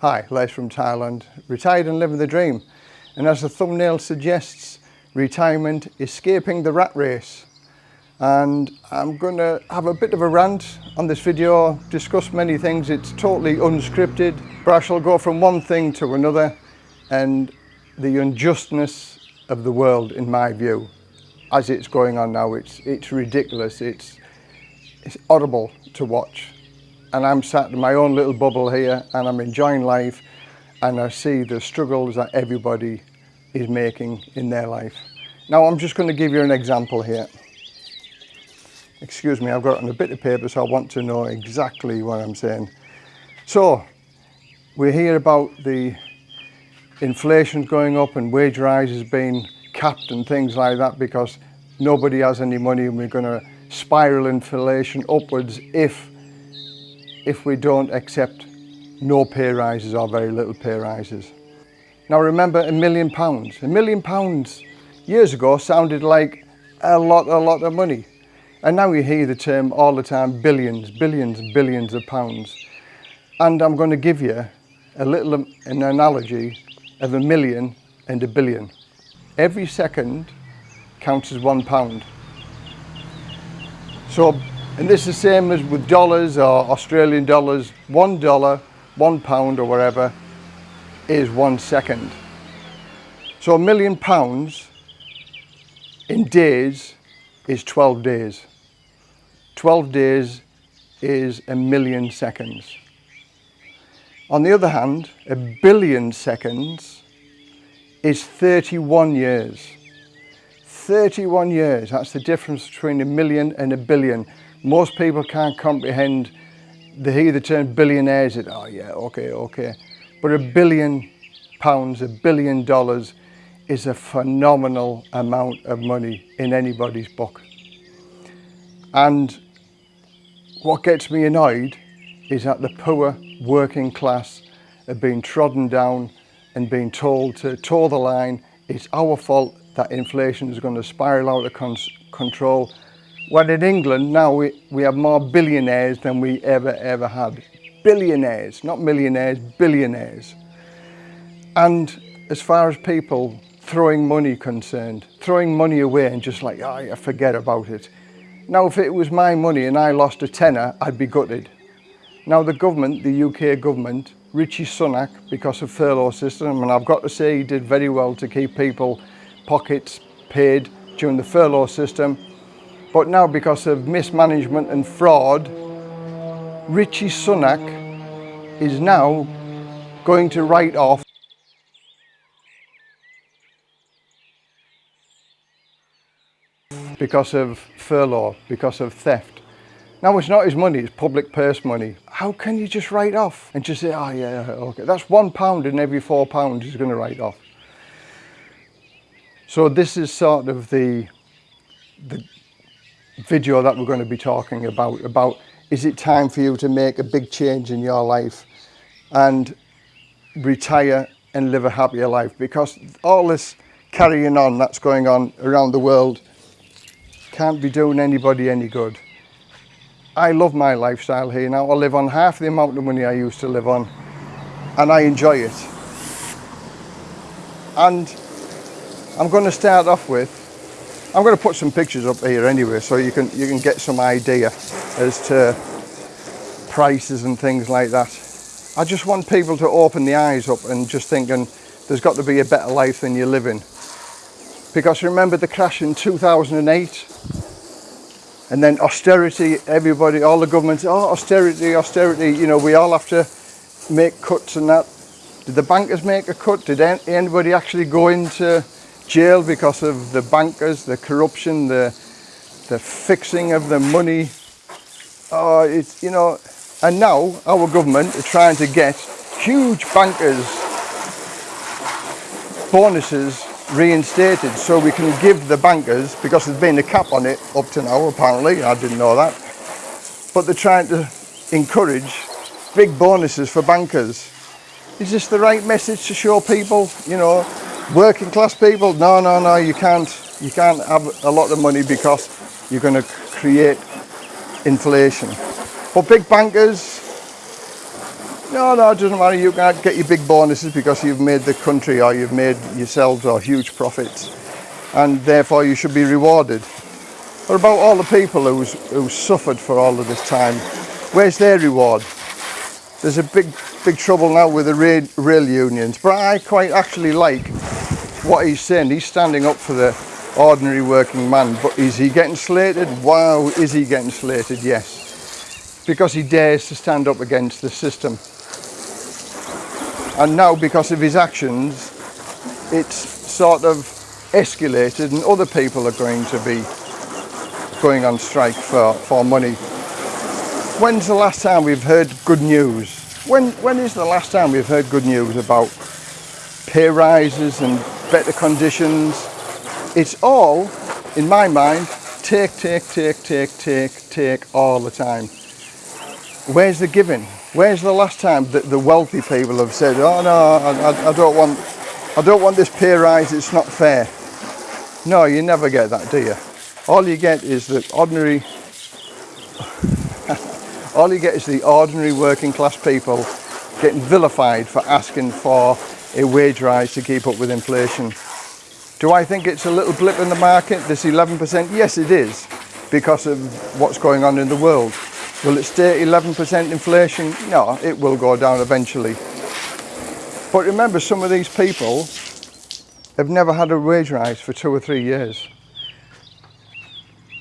Hi, Les from Thailand, retired and living the dream. And as the thumbnail suggests, retirement, escaping the rat race. And I'm going to have a bit of a rant on this video, discuss many things. It's totally unscripted, but I shall go from one thing to another and the unjustness of the world, in my view, as it's going on now, it's, it's ridiculous. It's, it's horrible to watch. And I'm sat in my own little bubble here and I'm enjoying life and I see the struggles that everybody is making in their life. Now I'm just going to give you an example here. Excuse me, I've got on a bit of paper so I want to know exactly what I'm saying. So, we hear about the inflation going up and wage rises being capped and things like that because nobody has any money and we're going to spiral inflation upwards if if we don't accept no pay rises or very little pay rises. Now remember a million pounds. A million pounds years ago sounded like a lot, a lot of money. And now you hear the term all the time, billions, billions, billions of pounds. And I'm going to give you a little an analogy of a million and a billion. Every second counts as one pound. So and this is the same as with dollars or Australian dollars. One dollar, one pound or whatever is one second. So a million pounds in days is 12 days. 12 days is a million seconds. On the other hand, a billion seconds is 31 years. 31 years, that's the difference between a million and a billion most people can't comprehend they hear the term billionaires and oh yeah okay okay. But a billion pounds a billion dollars is a phenomenal amount of money in anybody's book. And what gets me annoyed is that the poor working class are being trodden down and being told to toe the line it's our fault that inflation is going to spiral out of control well, in England now we, we have more billionaires than we ever, ever had. Billionaires, not millionaires, billionaires. And as far as people throwing money concerned, throwing money away and just like, oh, yeah, forget about it. Now, if it was my money and I lost a tenner, I'd be gutted. Now, the government, the UK government, Rishi Sunak, because of furlough system, and I've got to say he did very well to keep people pockets paid during the furlough system, but now because of mismanagement and fraud, Rishi Sunak is now going to write off because of furlough, because of theft. Now it's not his money, it's public purse money. How can you just write off and just say, oh yeah, okay. That's one pound in every four pounds he's going to write off. So this is sort of the, the video that we're going to be talking about, about is it time for you to make a big change in your life and retire and live a happier life because all this carrying on that's going on around the world can't be doing anybody any good. I love my lifestyle here now. I live on half the amount of money I used to live on and I enjoy it. And I'm going to start off with I'm going to put some pictures up here anyway so you can you can get some idea as to prices and things like that. I just want people to open the eyes up and just thinking there's got to be a better life than you're living. Because remember the crash in 2008 and then austerity, everybody, all the governments, oh austerity, austerity, you know, we all have to make cuts and that. Did the bankers make a cut? Did anybody actually go into jail because of the bankers, the corruption, the, the fixing of the money. Oh, it's, you know, and now our government are trying to get huge bankers bonuses reinstated so we can give the bankers, because there's been a cap on it up to now apparently, I didn't know that, but they're trying to encourage big bonuses for bankers. Is this the right message to show people, you know, Working class people, no, no, no, you can't, you can't have a lot of money because you're going to create inflation. But big bankers, No, no, it doesn't matter. You can't get your big bonuses because you've made the country or you've made yourselves or huge profits, and therefore you should be rewarded. What about all the people who's, who suffered for all of this time? Where's their reward? There's a big, big trouble now with the rail, rail unions, but I quite actually like what he's saying. He's standing up for the ordinary working man, but is he getting slated? Wow, is he getting slated? Yes, because he dares to stand up against the system. And now, because of his actions, it's sort of escalated, and other people are going to be going on strike for, for money. When's the last time we've heard good news? When, when is the last time we've heard good news about pay rises and better conditions? It's all, in my mind, take, take, take, take, take, take all the time. Where's the giving? Where's the last time that the wealthy people have said, "Oh no, I, I don't want, I don't want this pay rise. It's not fair." No, you never get that, do you? all you get is the ordinary all you get is the ordinary working class people getting vilified for asking for a wage rise to keep up with inflation. Do I think it's a little blip in the market, this 11%? Yes, it is, because of what's going on in the world. Will it stay 11% inflation? No, it will go down eventually. But remember, some of these people have never had a wage rise for two or three years.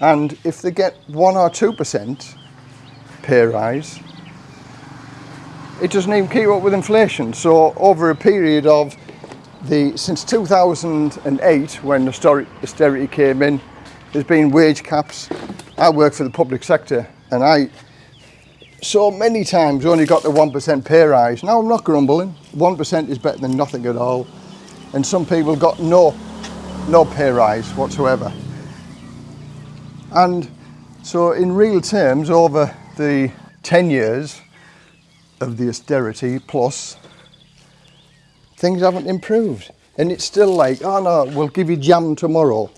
And if they get 1 or 2% pay rise, it doesn't even keep up with inflation. So over a period of the since 2008, when austerity came in, there's been wage caps. I work for the public sector, and I so many times only got the 1% pay rise. Now I'm not grumbling. 1% is better than nothing at all. And some people got no no pay rise whatsoever. And so in real terms, over the 10 years of the austerity plus, things haven't improved. And it's still like, oh no, we'll give you jam tomorrow.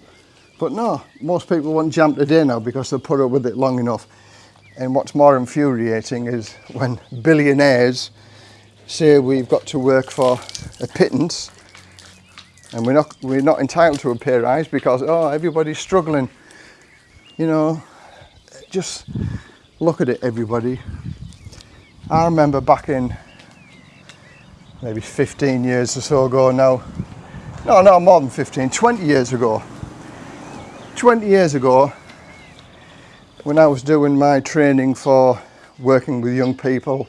But no, most people want jam today now because they'll put up with it long enough. And what's more infuriating is when billionaires say we've got to work for a pittance and we're not, we're not entitled to a pay rise because, oh, everybody's struggling you know, just look at it, everybody. I remember back in maybe 15 years or so ago now, no, no, more than 15, 20 years ago. 20 years ago, when I was doing my training for working with young people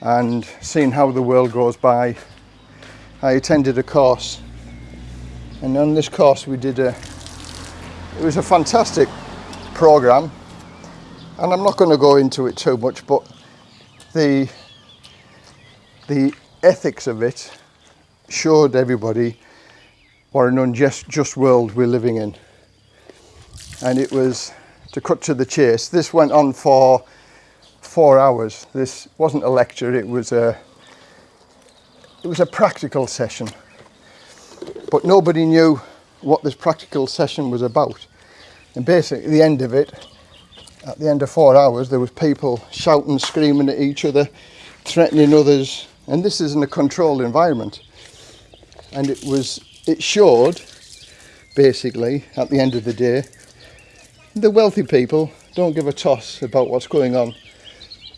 and seeing how the world goes by, I attended a course. And on this course, we did a, it was a fantastic program and I'm not going to go into it too much but the the ethics of it showed everybody what an unjust just world we're living in. And it was to cut to the chase this went on for four hours. This wasn't a lecture it was a it was a practical session. But nobody knew what this practical session was about. And basically, at the end of it, at the end of four hours, there was people shouting, screaming at each other, threatening others, and this is in a controlled environment. And it was, it showed, basically, at the end of the day, the wealthy people don't give a toss about what's going on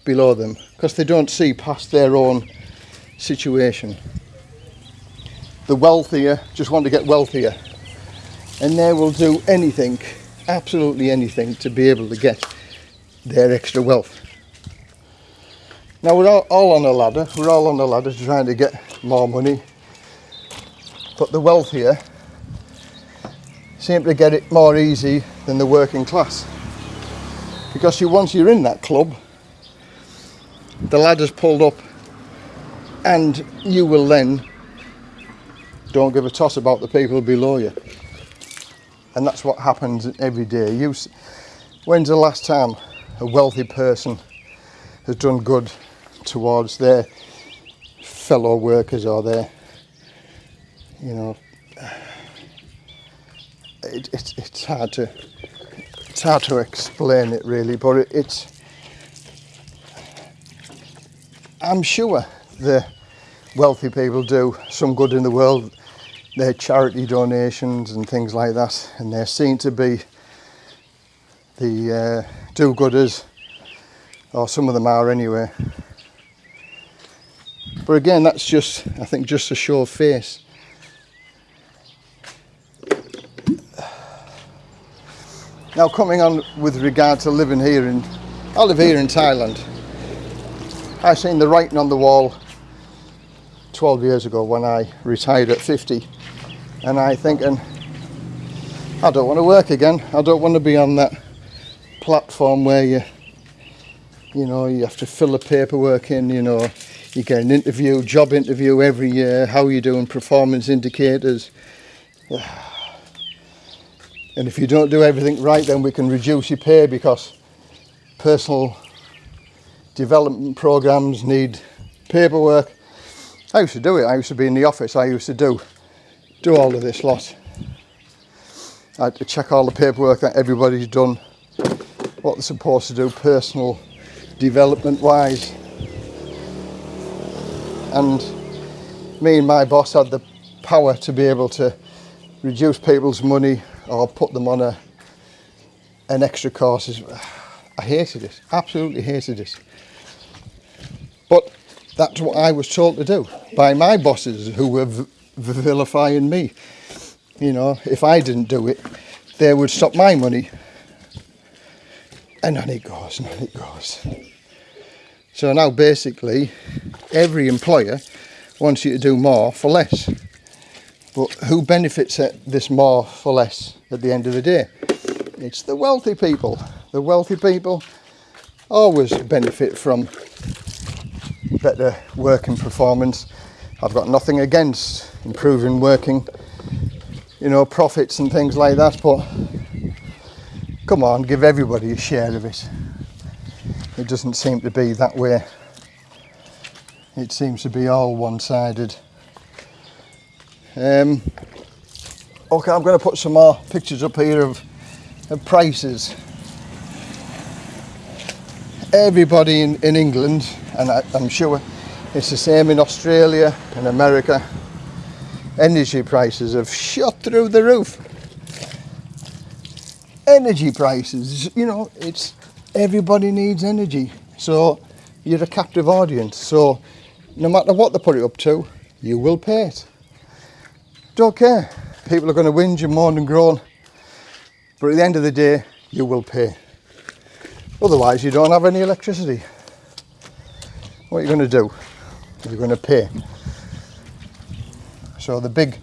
below them because they don't see past their own situation. The wealthier just want to get wealthier and they will do anything absolutely anything to be able to get their extra wealth. Now we're all, all on a ladder, we're all on a ladder trying to get more money, but the wealthier seem to get it more easy than the working class. Because you, once you're in that club, the ladder's pulled up and you will then don't give a toss about the people below you and that's what happens every day. You, when's the last time a wealthy person has done good towards their fellow workers or their, you know, it, it, it's hard to it's hard to explain it really, but it, it's I'm sure the wealthy people do some good in the world. Their charity donations and things like that, and they're seen to be the uh, do-gooders, or oh, some of them are anyway. But again, that's just, I think, just a show of face. Now coming on with regard to living here in, I live here in Thailand. I seen the writing on the wall 12 years ago when I retired at 50 and I thinking I don't want to work again. I don't want to be on that platform where you you know you have to fill the paperwork in, you know, you get an interview, job interview every year, how are you doing, performance indicators. And if you don't do everything right, then we can reduce your pay because personal development programs need paperwork. I used to do it. I used to be in the office. I used to do do all of this lot. I had to check all the paperwork that everybody's done, what they're supposed to do personal development wise. And me and my boss had the power to be able to reduce people's money or put them on a an extra course. I hated it, absolutely hated it. But that's what I was told to do by my bosses who were vilifying me. You know, if I didn't do it, they would stop my money. And on it goes, and on it goes. So now basically, every employer wants you to do more for less. But who benefits at this more for less at the end of the day? It's the wealthy people. The wealthy people always benefit from better working performance. I've got nothing against improving working, you know, profits and things like that, but come on, give everybody a share of it. It doesn't seem to be that way. It seems to be all one-sided. Um, okay, I'm going to put some more pictures up here of, of prices. Everybody in, in England, and I, I'm sure it's the same in Australia and America, energy prices have shot through the roof. Energy prices, you know, it's everybody needs energy. So you're a captive audience. So no matter what they put it up to, you will pay it. Don't care. People are going to whinge and moan and groan. But at the end of the day, you will pay. Otherwise, you don't have any electricity. What are you going to do? You're going to pay. So the big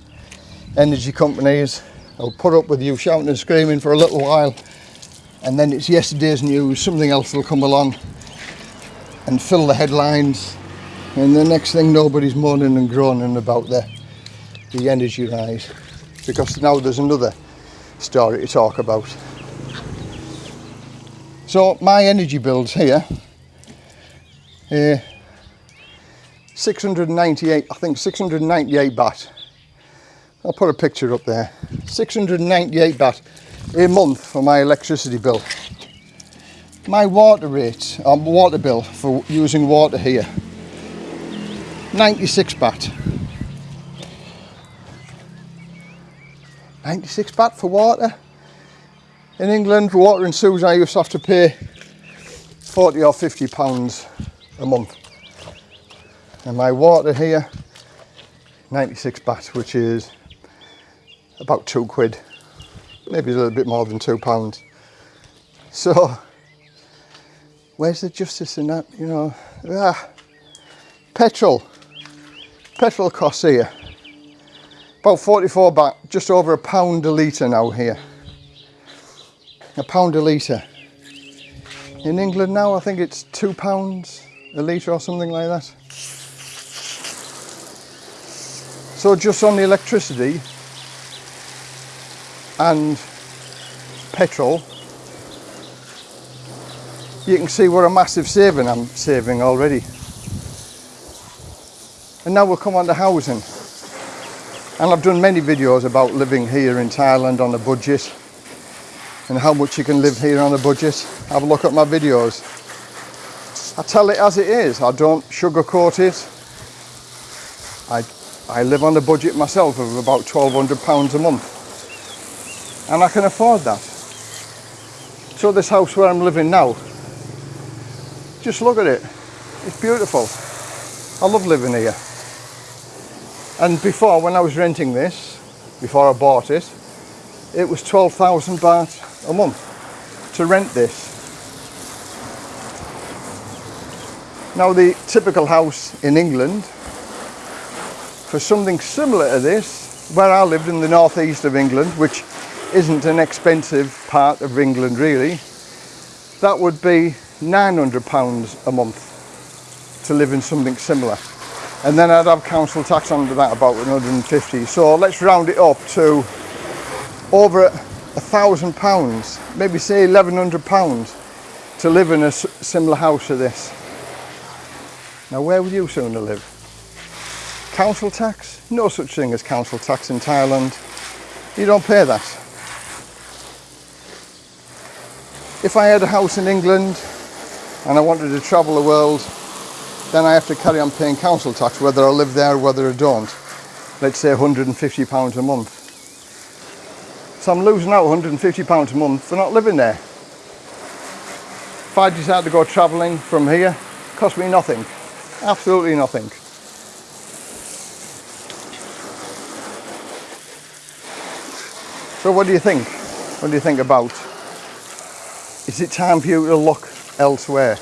energy companies will put up with you shouting and screaming for a little while and then it's yesterday's news, something else will come along and fill the headlines and the next thing nobody's moaning and groaning about the the energy rise because now there's another story to talk about. So my energy bills here, uh, 698, I think 698 baht. I'll put a picture up there. 698 baht a month for my electricity bill. My water rate, um, water bill for using water here, 96 baht. 96 baht for water. In England, for water and sewage, I used to have to pay 40 or 50 pounds a month. And my water here, 96 baht, which is about two quid, maybe a little bit more than two pounds. So, where's the justice in that, you know? Ah, petrol, petrol costs here about 44 baht, just over a pound a litre now here. A pound a litre. In England now, I think it's two pounds a litre or something like that. So just on the electricity and petrol, you can see what a massive saving I'm saving already. And now we'll come on to housing. And I've done many videos about living here in Thailand on a budget and how much you can live here on a budget. Have a look at my videos. I tell it as it is. I don't sugarcoat it. I, I live on a budget myself of about £1,200 a month. And I can afford that. So this house where I'm living now, just look at it. It's beautiful. I love living here. And before, when I was renting this, before I bought it, it was 12,000 baht a month to rent this. Now the typical house in England, for something similar to this, where I lived in the northeast of England, which isn't an expensive part of England really, that would be 900 pounds a month to live in something similar. And then I'd have council tax under that about 150. So let's round it up to over a thousand pounds, maybe say 1100 pounds to live in a similar house to this. Now where would you sooner live? Council tax? No such thing as council tax in Thailand. You don't pay that. If I had a house in England and I wanted to travel the world, then I have to carry on paying council tax whether I live there or whether I don't. Let's say £150 a month. So I'm losing out £150 a month for not living there. If I decide to go travelling from here, it costs me nothing. Absolutely nothing. So what do you think? What do you think about? Is it time for you to look elsewhere?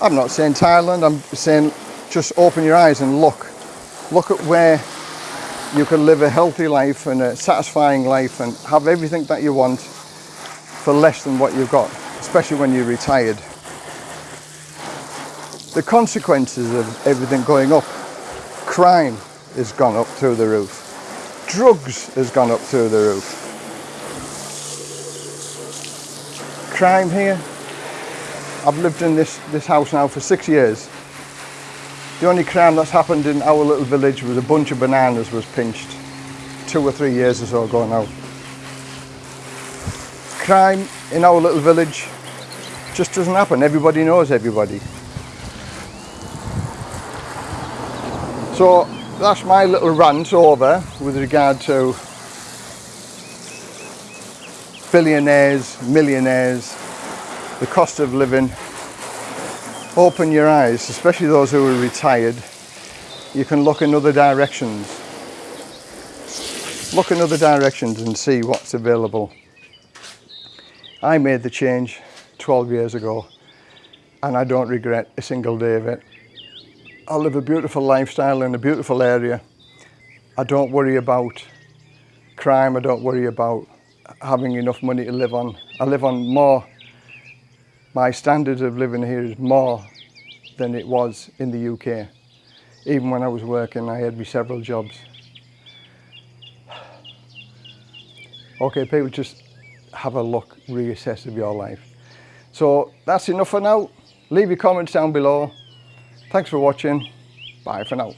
I'm not saying Thailand, I'm saying just open your eyes and look. Look at where you can live a healthy life and a satisfying life and have everything that you want for less than what you've got, especially when you're retired. The consequences of everything going up, crime has gone up through the roof, drugs has gone up through the roof. Crime here, I've lived in this, this house now for six years the only crime that's happened in our little village was a bunch of bananas was pinched two or three years or so ago now. Crime in our little village just doesn't happen. Everybody knows everybody. So that's my little rant over with regard to billionaires, millionaires, the cost of living open your eyes, especially those who are retired. You can look in other directions. Look in other directions and see what's available. I made the change 12 years ago and I don't regret a single day of it. I live a beautiful lifestyle in a beautiful area. I don't worry about crime, I don't worry about having enough money to live on. I live on more my standard of living here is more than it was in the UK. Even when I was working, I had me several jobs. Okay, people, just have a look, reassess of your life. So that's enough for now. Leave your comments down below. Thanks for watching. Bye for now.